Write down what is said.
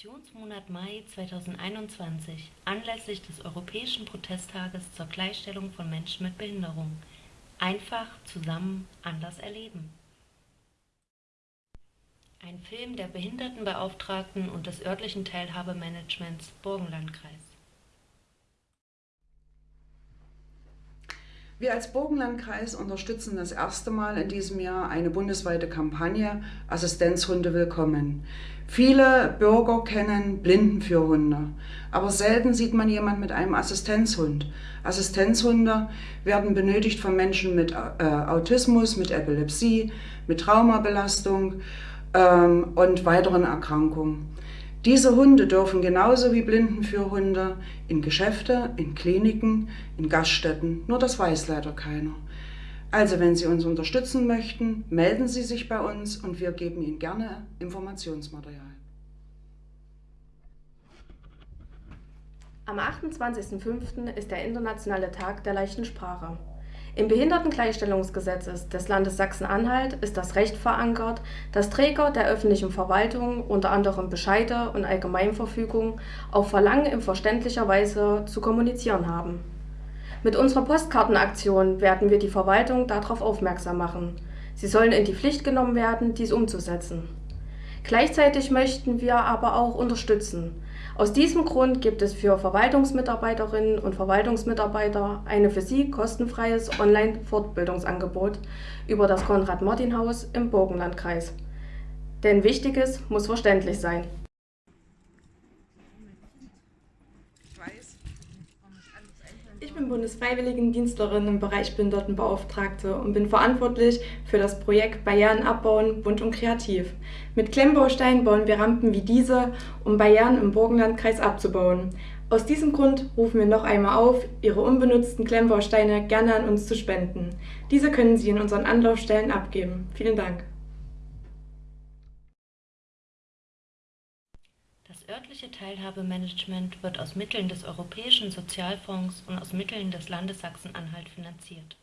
Aktionsmonat Mai 2021 anlässlich des Europäischen Protesttages zur Gleichstellung von Menschen mit Behinderung. Einfach, zusammen, anders erleben. Ein Film der Behindertenbeauftragten und des örtlichen Teilhabemanagements Burgenlandkreis. Wir als Burgenlandkreis unterstützen das erste Mal in diesem Jahr eine bundesweite Kampagne Assistenzhunde willkommen. Viele Bürger kennen Blindenführhunde, aber selten sieht man jemand mit einem Assistenzhund. Assistenzhunde werden benötigt von Menschen mit äh, Autismus, mit Epilepsie, mit Traumabelastung ähm, und weiteren Erkrankungen. Diese Hunde dürfen genauso wie Blindenführhunde in Geschäfte, in Kliniken, in Gaststätten, nur das weiß leider keiner. Also wenn Sie uns unterstützen möchten, melden Sie sich bei uns und wir geben Ihnen gerne Informationsmaterial. Am 28.05. ist der Internationale Tag der leichten Sprache. Im Behindertengleichstellungsgesetz des Landes Sachsen-Anhalt ist das Recht verankert, dass Träger der öffentlichen Verwaltung unter anderem Bescheide und Allgemeinverfügungen auf Verlangen in verständlicher Weise zu kommunizieren haben. Mit unserer Postkartenaktion werden wir die Verwaltung darauf aufmerksam machen. Sie sollen in die Pflicht genommen werden, dies umzusetzen. Gleichzeitig möchten wir aber auch unterstützen. Aus diesem Grund gibt es für Verwaltungsmitarbeiterinnen und Verwaltungsmitarbeiter eine für sie kostenfreies Online-Fortbildungsangebot über das Konrad-Martin-Haus im Burgenlandkreis. Denn Wichtiges muss verständlich sein. Ich bin Bundesfreiwilligendienstlerin im Bereich Behindertenbeauftragte und bin verantwortlich für das Projekt Barrieren abbauen, bunt und kreativ. Mit Klemmbausteinen bauen wir Rampen wie diese, um Barrieren im Burgenlandkreis abzubauen. Aus diesem Grund rufen wir noch einmal auf, Ihre unbenutzten Klemmbausteine gerne an uns zu spenden. Diese können Sie in unseren Anlaufstellen abgeben. Vielen Dank. Örtliche Teilhabemanagement wird aus Mitteln des Europäischen Sozialfonds und aus Mitteln des Landes Sachsen-Anhalt finanziert